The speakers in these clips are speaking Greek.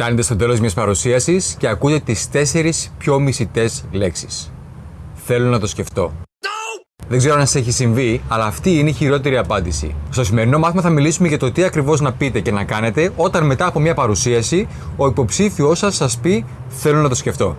Φτάνετε στο τέλος μιας παρουσίασης και ακούτε τις τέσσερις πιο μισητές λέξεις. Θέλω να το σκεφτώ. Δεν ξέρω αν σας έχει συμβεί, αλλά αυτή είναι η χειρότερη απάντηση. Στο σημερινό μάθημα θα μιλήσουμε για το τι ακριβώς να πείτε και να κάνετε όταν μετά από μια παρουσίαση ο υποψήφιός σας σας πει Θέλω να το σκεφτώ.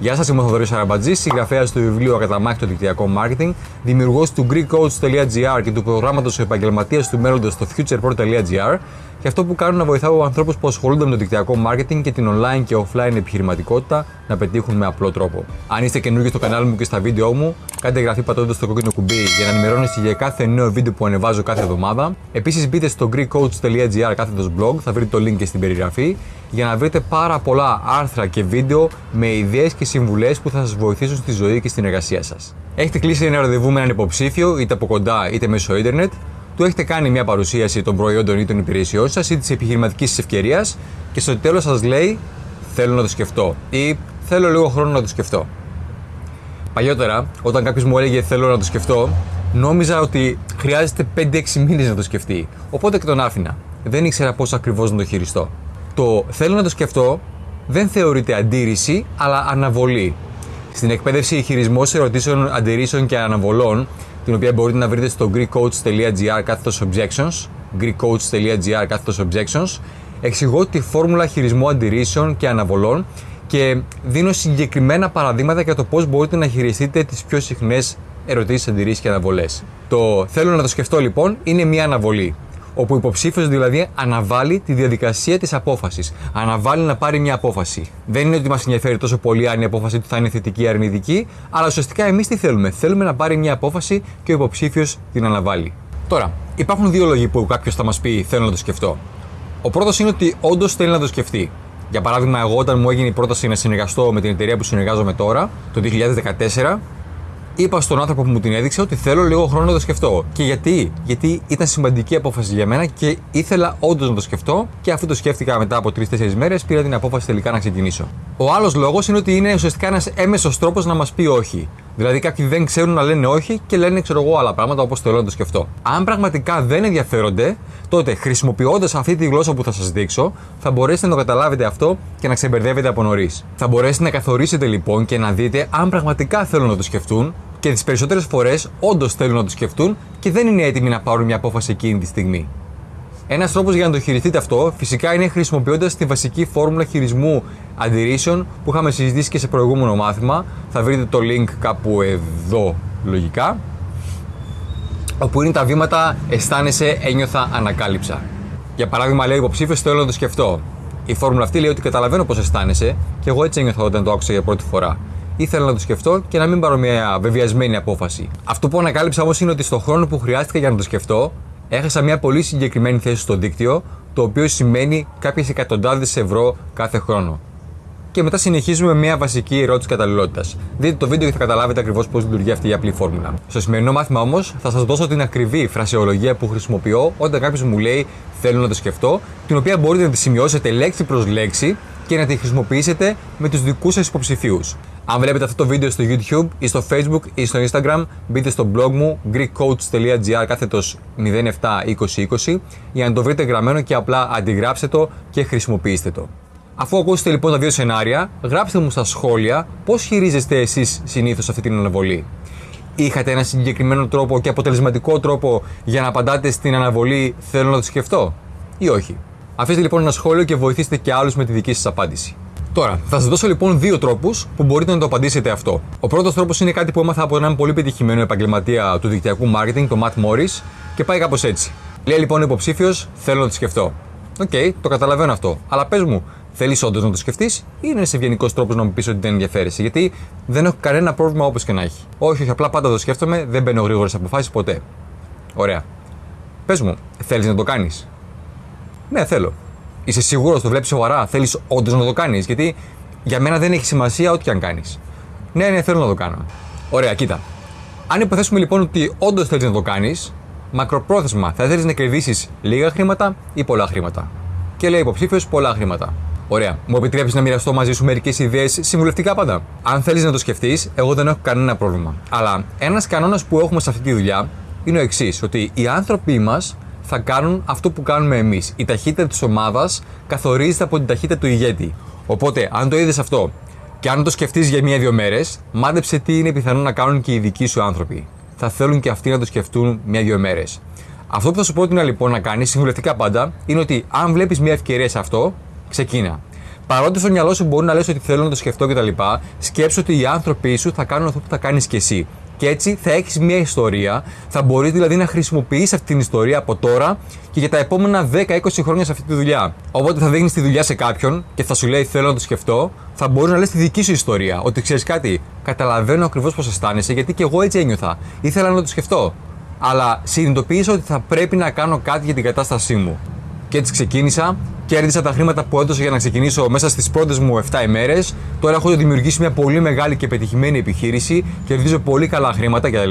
Γεια σας, είμαι ο Θοδωρής Αραμπατζής, συγγραφέας του βιβλίου Ακαταμάχητο Δικτυακό Marketing, δημιουργός του GreekCoach.gr και του προγράμματος Επαγγελματίας του Μέλλοντος στο futurepro.gr και αυτό που κάνω να βοηθάω ανθρώπους που ασχολούνται με το δικτυακό marketing και την online και offline επιχειρηματικότητα να πετύχουν με απλό τρόπο. Αν είστε καινούργιοι στο κανάλι μου και στα βίντεο μου, κάντε εγγραφή πατώντας το κόκκινο κουμπί για να ενημερώνεστε για κάθε νέο βίντεο που ανεβάζω κάθε εβδομάδα. Επίσης, μπείτε στο GreekCoach.gr κάθετος blog, θα βρείτε το link και στην περιγραφή, για να βρείτε πάρα πολλά άρθρα και βίντεο με ιδέες και συμβουλές που θα σας βοηθήσουν στη ζωή και στην εργασία σας. Έχετε κλείσει ένα ραντεβού με έναν υποψήφιο, είτε από κοντά είτε μέσω ίντερνετ, του έχετε κάνει μια παρουσίαση των προϊόντων ή των υπηρεσιών σας ή της επιχειρηματικής ευκαιρίας και στο τέλος σας λέει Θέλω να το σκεφτώ ή Θέλω λίγο χρόνο να το σκεφτώ. Παλιότερα, όταν κάποιος μου έλεγε Θέλω να το σκεφτώ, νόμιζα ότι χρειάζεται 5-6 μήνες να το σκεφτεί. Οπότε και τον άφηνα. Δεν ήξερα πώς ακριβώς να το χειριστώ. Το Θέλω να το σκεφτώ δεν θεωρείται αντίρρηση, αλλά αναβολή. Στην εκπαίδευση χειρισμός ερωτήσεων, αντιρρήσεων και αναβολών την οποία μπορείτε να βρείτε στο greekcoach.gr κάθετος objections, greekcoach.gr κάθετος objections, εξηγώ τη φόρμουλα χειρισμού αντιρρήσεων και αναβολών και δίνω συγκεκριμένα παραδείγματα για το πώς μπορείτε να χειριστείτε τις πιο συχνές ερωτήσεις, αντιρρήσεις και αναβολές. Το θέλω να το σκεφτώ λοιπόν είναι μια αναβολή όπου ο υποψήφιος δηλαδή αναβάλει τη διαδικασία της απόφασης. Αναβάλει να πάρει μια απόφαση. Δεν είναι ότι μας ενδιαφέρει τόσο πολύ αν η απόφαση του θα είναι θετική ή αρνητική, αλλά ουσιαστικά εμείς τι θέλουμε. Θέλουμε να πάρει μια απόφαση και ο υποψήφιος την αναβάλει. Τώρα, υπάρχουν δύο λόγοι που κάποιος θα μας πει: Θέλω να το σκεφτώ. Ο πρώτος είναι ότι όντως θέλει να το σκεφτεί. Για παράδειγμα, εγώ όταν μου έγινε η πρόταση να συνεργαστώ με την εταιρεία που συνεργάζομαι τώρα, το 2014, είπα στον άνθρωπο που μου την έδειξε ότι θέλω λίγο χρόνο να το σκεφτώ. Και γιατί, γιατί ήταν σημαντική απόφαση για μένα και ήθελα όντως να το σκεφτώ και αφού το σκέφτηκα μετά από 3-4 μέρες, πήρα την απόφαση τελικά να ξεκινήσω. Ο άλλος λόγος είναι ότι είναι ουσιαστικά ένας έμεσος τρόπος να μας πει όχι. Δηλαδή, κάποιοι δεν ξέρουν να λένε όχι και λένε, ξέρω εγώ, άλλα πράγματα όπως θέλω να το σκεφτώ. Αν πραγματικά δεν ενδιαφέρονται, τότε χρησιμοποιώντας αυτή τη γλώσσα που θα σας δείξω, θα μπορέσετε να το καταλάβετε αυτό και να ξεμπερδεύετε από νωρίς. Θα μπορέσετε να καθορίσετε λοιπόν και να δείτε αν πραγματικά θέλουν να το σκεφτούν και τις περισσότερες φορές όντως θέλουν να το σκεφτούν και δεν είναι έτοιμοι να πάρουν μια απόφαση εκείνη τη στιγμή. Ένας τρόπος για να το χειριστείτε αυτό φυσικά είναι χρησιμοποιώντας τη βασική φόρμουλα χειρισμού αντιρρήσεων που είχαμε συζητήσει και σε προηγούμενο μάθημα. Θα βρείτε το link κάπου εδώ λογικά. Όπου είναι τα βήματα αισθάνεσαι, ένιωθα, ανακάλυψα. Για παράδειγμα, λέει υποψήφιος θέλω να το σκεφτώ. Η φόρμουλα αυτή λέει ότι καταλαβαίνω πώς αισθάνεσαι και εγώ έτσι ένιωθα όταν το άκουσα για πρώτη φορά ήθελα να το σκεφτώ και να μην πάρω μια βεβαιασμένη απόφαση. Αυτό που ανακάλυψα όμως είναι ότι στον χρόνο που χρειάστηκα για να το σκεφτώ, έχασα μια πολύ συγκεκριμένη θέση στο δίκτυο, το οποίο σημαίνει κάποιες εκατοντάδες ευρώ κάθε χρόνο. Και μετά συνεχίζουμε με μια βασική ερώτηση καταλληλότητας. Δείτε το βίντεο και θα καταλάβετε ακριβώς πώς λειτουργεί αυτή η απλή φόρμουλα. Στο σημερινό μάθημα όμως θα σας δώσω την ακριβή φρασεολογία που χρησιμοποιώ όταν κάποιος μου λέει Θέλω να το σκεφτώ, την οποία μπορείτε να τη σημειώσετε λέξη προς λέξη και να τη χρησιμοποιήσετε με τους δικούς σας υποψηφίους. Αν βλέπετε αυτό το βίντεο στο YouTube ή στο Facebook ή στο Instagram, μπείτε στο blog μου greekcoach.gr κάθετος 072020 για να το βρείτε γραμμένο και απλά αντιγράψτε το και χρησιμοποιήστε το. Αφού ακούσετε λοιπόν τα δύο σενάρια, γράψτε μου στα σχόλια πώς χειρίζεστε εσείς συνήθως αυτή την αναβολή. Είχατε ένα συγκεκριμένο τρόπο και αποτελεσματικό τρόπο για να απαντάτε στην αναβολή θέλω να το σκεφτώ ή όχι; Αφήστε λοιπόν ένα σχόλιο και βοηθήστε και άλλους με τη δική σας απάντηση. Τώρα, θα σας δώσω λοιπόν δύο τρόπους που μπορείτε να το απαντήσετε αυτό. Ο πρώτος τρόπος είναι κάτι που έμαθα από έναν πολύ πετυχημένο επαγγελματία του δικτυακού marketing, τον Matt Morris, και πάει κάπως έτσι. Λέει λοιπόν ο υποψήφιος, θέλω να το σκεφτώ. OK, okay, το καταλαβαίνω αυτό. Αλλά πες μου, θέλεις όντως να το σκεφτείς ή είναι ένας ευγενικός τρόπος να μου πεις ότι δεν ενδιαφέρεσαι; Γιατί δεν έχω κανένα πρόβλημα όπως και να έχει. Όχι, όχι, απλά πάντα το σκέφτομαι, δεν παίρνω γρήγορες αποφάσεις ποτέ. Ωραία. Πες μου, θέλεις να το κάνεις; Ναι, θέλω. Είσαι σίγουρος, το βλέπεις σοβαρά, θέλεις όντως να το κάνεις. Γιατί για μένα δεν έχει σημασία ό,τι και αν κάνεις. Ναι, ναι, θέλω να το κάνω. Ωραία, κοίτα. Αν υποθέσουμε λοιπόν ότι όντως θέλεις να το κάνεις, μακροπρόθεσμα θα θέλεις να κερδίσεις λίγα χρήματα ή πολλά χρήματα. Και λέει υποψήφιος πολλά χρήματα. Ωραία. Μου επιτρέπει να μοιραστώ μαζί σου μερικές ιδέες συμβουλευτικά πάντα. Αν θέλεις να το σκεφτείς, εγώ δεν έχω κανένα πρόβλημα. Αλλά ένας κανόνας που έχουμε σε αυτή τη δουλειά είναι ο εξής: Ότι οι άνθρωποι μας θα κάνουν αυτό που κάνουμε εμείς. Η ταχύτητα της ομάδας καθορίζεται από την ταχύτητα του ηγέτη. Οπότε, αν το είδες αυτό και αν το σκεφτείς για μία-δύο μέρες, μάντεψε τι είναι πιθανό να κάνουν και οι δικοί σου άνθρωποι. Θα θέλουν και αυτοί να το σκεφτούν μία-δύο μέρες. Αυτό που θα σου πρότεινα λοιπόν να κάνεις, συμβουλευτικά πάντα, είναι ότι αν βλέπεις μια ευκαιρία σε αυτό, ξεκίνα. Παρότι στο μυαλό σου μπορεί να λες ότι θέλω να το σκεφτώ κτλ., σκέψου ότι οι άνθρωποι σου θα κάνουν αυτό που θα κάνεις και εσύ. Και έτσι θα έχεις μια ιστορία, θα μπορείς δηλαδή να χρησιμοποιήσει αυτή την ιστορία από τώρα και για τα επόμενα 10-20 χρόνια σε αυτή τη δουλειά. Οπότε θα δίνει τη δουλειά σε κάποιον και θα σου λέει Θέλω να το σκεφτώ, θα μπορείς να λες τη δική σου ιστορία. Ότι ξέρεις κάτι, καταλαβαίνω ακριβώς πώς αισθάνεσαι, γιατί και εγώ έτσι ένιωθα. Ήθελα να το σκεφτώ. Αλλά συνειδητοποίησα ότι θα πρέπει να κάνω κάτι για την κατάστασή μου. Και έτσι ξεκίνησα, κέρδισα τα χρήματα που έδωσα για να ξεκινήσω μέσα στις πρώτες μου 7 ημέρες. Τώρα έχω δημιουργήσει μια πολύ μεγάλη και πετυχημένη επιχείρηση, κερδίζω πολύ καλά χρήματα κτλ.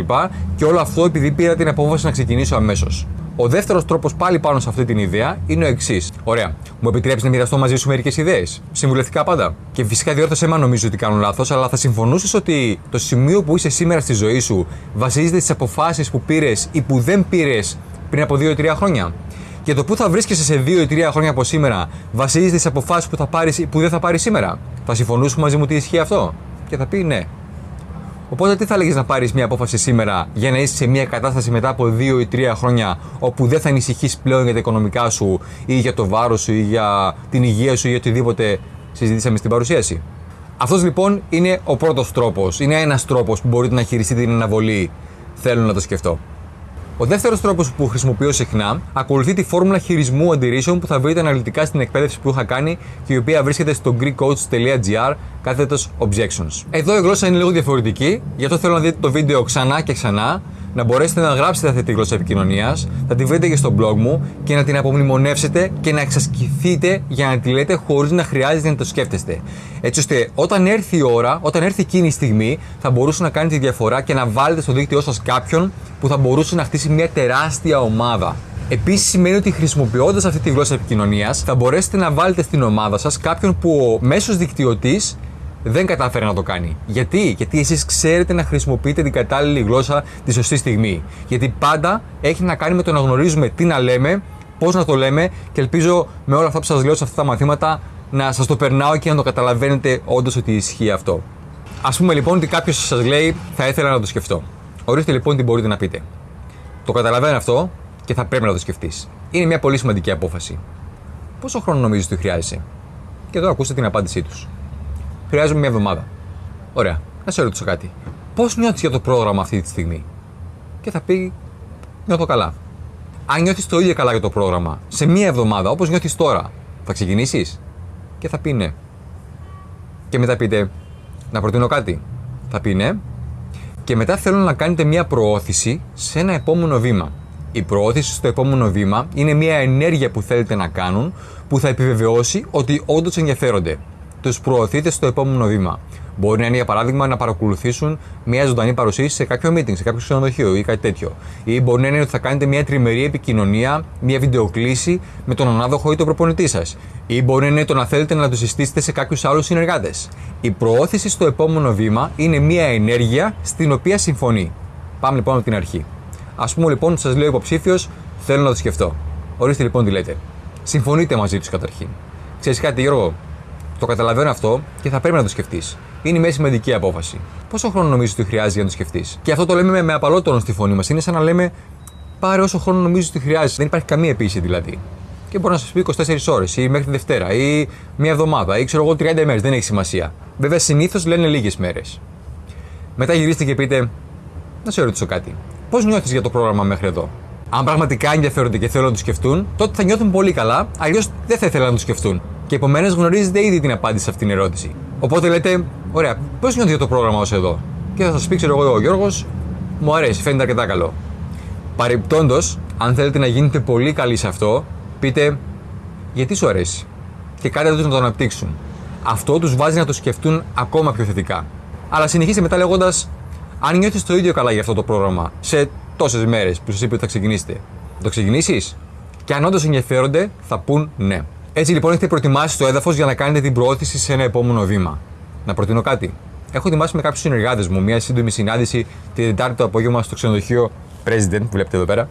Και όλο αυτό επειδή πήρα την απόφαση να ξεκινήσω αμέσως. Ο δεύτερος τρόπος πάλι πάνω σε αυτή την ιδέα είναι ο εξής. Ωραία. Μου επιτρέπει να μοιραστώ μαζί σου μερικές ιδέες; Συμβουλευτικά πάντα. Και φυσικά διόρθωσέ με αν νομίζω ότι κάνω λάθος, αλλά θα συμφωνούσες ότι το σημείο που είσαι σήμερα στη ζωή σου βασίζεται στις αποφάσεις που πήρες ή που δεν πήρες πριν από 2-3 χρόνια; Και το που θα βρίσκεσαι σε 2 ή 3 χρόνια από σήμερα βασίζεται στι αποφάσεις που θα πάρεις ή που δεν θα πάρεις σήμερα. Θα συμφωνούσε μαζί μου ότι ισχύει αυτό; Και θα πει ναι. Οπότε τι θα έλεγες να πάρεις μια απόφαση σήμερα για να είσαι σε μια κατάσταση μετά από 2 ή 3 χρόνια όπου δεν θα ανησυχείς πλέον για τα οικονομικά σου ή για το βάρος σου ή για την υγεία σου ή οτιδήποτε συζητήσαμε στην παρουσίαση; Αυτός λοιπόν είναι ο πρώτος τρόπος. Είναι ένας τρόπος που μπορείτε να χειριστείτε την αναβολή. Θέλω να το σκεφτώ. Ο δεύτερος τρόπος που χρησιμοποιώ συχνά ακολουθεί τη φόρμουλα χειρισμού αντιρρήσεων που θα βρείτε αναλυτικά στην εκπαίδευση που είχα κάνει και η οποία βρίσκεται στο greekcoach.gr κάθετος objections. Εδώ η γλώσσα είναι λίγο διαφορετική, γι' αυτό θέλω να δείτε το βίντεο ξανά και ξανά να μπορέσετε να γράψετε αυτή τη γλώσσα επικοινωνίας, θα τη βρείτε και στο blog μου και να την απομνημονεύσετε και να εξασκηθείτε για να τη λέτε χωρίς να χρειάζεται να το σκέφτεστε. Έτσι ώστε όταν έρθει η ώρα, όταν έρθει εκείνη η στιγμή, θα μπορούσε να κάνει τη διαφορά και να βάλετε στο δίκτυό σας κάποιον που θα μπορούσε να χτίσει μια τεράστια ομάδα. Επίσης, σημαίνει ότι χρησιμοποιώντας αυτή τη γλώσσα επικοινωνίας, θα μπορέσετε να βάλετε στην ομάδα σας κάποιον που ο μέσος δικτυωτής δεν κατάφερε να το κάνει. Γιατί, Γιατί εσείς ξέρετε να χρησιμοποιείτε την κατάλληλη γλώσσα τη σωστή στιγμή. Γιατί πάντα έχει να κάνει με το να γνωρίζουμε τι να λέμε, πώς να το λέμε και ελπίζω με όλα αυτά που σας λέω σε αυτά τα μαθήματα να σας το περνάω και να το καταλαβαίνετε όντως ότι ισχύει αυτό. Α πούμε λοιπόν ότι κάποιος σας λέει θα ήθελα να το σκεφτώ. Ορίστε λοιπόν τι μπορείτε να πείτε. Το καταλαβαίνω αυτό και θα πρέπει να το σκεφτείς. Είναι μια πολύ σημαντική απόφαση. Πόσο χρόνο νομίζεις ότι χρειάζεσαι; Και εδώ ακούστε την απάντησή τους. Χρειάζομαι μια εβδομάδα. Ωραία. Να σε ρωτήσω κάτι. Πώς νιώθεις για το πρόγραμμα αυτή τη στιγμή; Και θα πει, νιώθω καλά. Αν νιώθεις το ίδιο καλά για το πρόγραμμα σε μία εβδομάδα, όπως νιώθεις τώρα, θα ξεκινήσεις; Και θα πει ναι. Και μετά πείτε, να προτείνω κάτι. Θα πει ναι. Και μετά θέλω να κάνετε μία προώθηση σε ένα επόμενο βήμα. Η προώθηση στο επόμενο βήμα είναι μια ενέργεια που θέλετε να κάνουν που θα επιβεβαιώσει ότι όντως ενδιαφέρονται τους προωθείτε στο επόμενο βήμα. Μπορεί να είναι για παράδειγμα να παρακολουθήσουν μια ζωντανή παρουσίαση σε κάποιο meeting, σε κάποιο ξενοδοχείο ή κάτι τέτοιο. Ή μπορεί να είναι ότι θα κάνετε μια τριμερή επικοινωνία, μια βιντεοκλήση με τον ανάδοχο ή τον προπονητή σας. Ή μπορεί να είναι το να θέλετε να το συστήσετε σε κάποιους άλλους συνεργάτες. Η προώθηση στο επόμενο βήμα είναι μια ενέργεια στην οποία συμφωνεί. Πάμε λοιπόν από την αρχή. Α πούμε λοιπόν, σας λέω υποψήφιος, θέλω να το σκεφτώ. Ορίστε λοιπόν τι λέτε. Συμφωνείτε μαζί τους καταρχήν. Ξέρεις κάτι, Γιώργο, το καταλαβαίνω αυτό και θα πρέπει να το σκεφτείς. Είναι μια σημαντική απόφαση. Πόσο χρόνο νομίζεις ότι χρειάζεται για να το σκεφτείς; Και αυτό το λέμε με, με απαλό τόνο στη φωνή μας. Είναι σαν να λέμε πάρε όσο χρόνο νομίζεις ότι χρειάζεται. Δεν υπάρχει καμία επίση δηλαδή. Και μπορεί να σας πει 24 ώρες ή μέχρι τη Δευτέρα ή μια εβδομάδα ή ξέρω εγώ 30 ημέρες. Δεν έχει σημασία. Βέβαια συνήθως λένε λίγες μέρες. Μετά γυρίστε και πείτε, να σε ρωτήσω κάτι. Πώς νιώθεις για το πρόγραμμα μέχρι εδώ; Αν πραγματικά ενδιαφέρονται και θέλουν να το σκεφτούν, τότε θα νιώθουν πολύ καλά, αλλιώς δεν θα ήθελαν να το σκεφτούν. Και επομένως γνωρίζετε ήδη την απάντηση σε αυτήν την ερώτηση. Οπότε λέτε, ωραία, πώς νιώθει το πρόγραμμα ως εδώ; Και θα σας πει, ξέρω εγώ, ο Γιώργος, μου αρέσει, φαίνεται αρκετά καλό. Παρεπιπτόντω, αν θέλετε να γίνετε πολύ καλοί σε αυτό, πείτε, γιατί σου αρέσει; Και κάντε τους να το αναπτύξουν. Αυτό τους βάζει να το σκεφτούν ακόμα πιο θετικά. Αλλά συνεχίστε μετά λέγοντας, αν νιώθεις το ίδιο καλά για αυτό το πρόγραμμα σε τόσες μέρες που σας είπε ότι θα ξεκινήσετε, θα το ξεκινήσεις; Και αν όντως ενδιαφέρονται, θα πούν ναι. Έτσι λοιπόν έχετε προετοιμάσει το έδαφος για να κάνετε την προώθηση σε ένα επόμενο βήμα. Να προτείνω κάτι. Έχω ετοιμάσει με κάποιους συνεργάτες μου μια σύντομη συνάντηση την Τετάρτη το απόγευμα στο ξενοδοχείο president, βλέπετε εδώ πέρα.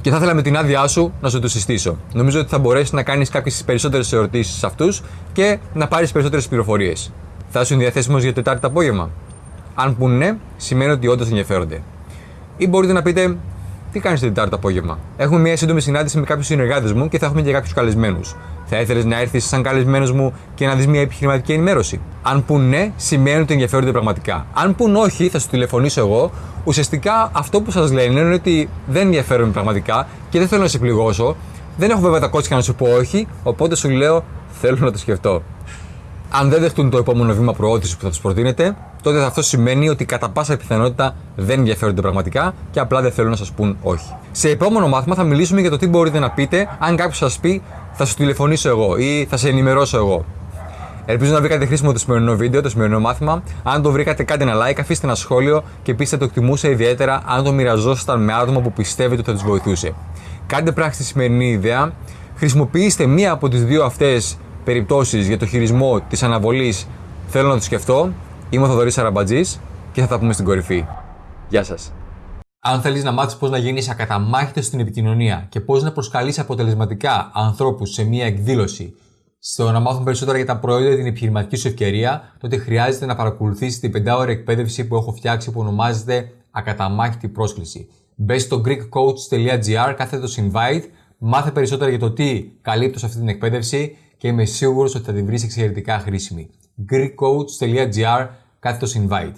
Και θα ήθελα με την άδειά σου να σου το συστήσω. Νομίζω ότι θα μπορέσεις να κάνεις κάποιες περισσότερες ερωτήσεις σε αυτούς και να πάρεις περισσότερες πληροφορίες. Θα είσαι διαθέσιμος για Τετάρτη το απόγευμα. Αν πούνε ναι, σημαίνει ότι όντως ενδιαφέρονται. Ή μπορείτε να πείτε, τι κάνεις την Τετάρτη το απόγευμα; Έχουμε μια σύντομη συνάντηση με κάποιους συνεργάτες μου και θα έχουμε και κάποιους καλεσμένους. Θα ήθελες να έρθεις σαν καλεσμένος μου και να δεις μια επιχειρηματική ενημέρωση; Αν πούν ναι, σημαίνει ότι ενδιαφέρονται πραγματικά. Αν πούν όχι, θα σου τηλεφωνήσω εγώ. Ουσιαστικά αυτό που σας λένε είναι ότι δεν ενδιαφέρονται πραγματικά και δεν θέλω να σε πληγώσω. Δεν έχω βέβαια τα κότσια να σου πω όχι, οπότε σου λέω θέλω να το σκεφτώ. Αν δεν δεχτούν το επόμενο βήμα προώθησης που θα τους προτείνετε, τότε αυτό σημαίνει ότι κατά πάσα πιθανότητα δεν ενδιαφέρονται πραγματικά και απλά δεν θέλουν να σας πούν όχι. Σε επόμενο μάθημα θα μιλήσουμε για το τι μπορείτε να πείτε αν κάποιος σας πει θα σου τηλεφωνήσω εγώ ή θα σε ενημερώσω εγώ. Ελπίζω να βρήκατε χρήσιμο το σημερινό βίντεο, το σημερινό μάθημα. Αν το βρήκατε, κάντε ένα like, αφήστε ένα σχόλιο και πείστε το εκτιμούσα ιδιαίτερα αν το μοιραζόσασταν με άτομα που πιστεύετε ότι θα τους βοηθούσε. Κάντε πράξη τη σημερινή ιδέα. Χρησιμοποιήστε μία από τις δύο αυτές περιπτώσεις για το χειρισμό της αναβολής. Θέλω να το σκεφτώ. Είμαι ο Θοδωρής Αραμπατζή και θα τα πούμε στην κορυφή. Γεια σας. Αν θέλεις να μάθεις πώς να γίνεις ακαταμάχητος στην επικοινωνία και πώς να προσκαλείς αποτελεσματικά ανθρώπους σε μία εκδήλωση, στο να μάθουν περισσότερα για τα προϊόντα και την επιχειρηματική σου ευκαιρία, τότε χρειάζεται να παρακολουθήσεις την 5 εκπαίδευση που έχω φτιάξει που ονομάζεται Ακαταμάχητη πρόσκληση. Μπες στο greekcoach.gr, κάθετο invite, μάθε περισσότερα για το τι καλύπτω σε αυτή την εκπαίδευση και είμαι σίγουρος ότι θα την βρεις εξαιρετικά χρήσιμη. greekcoach.gr, κάθετος invite.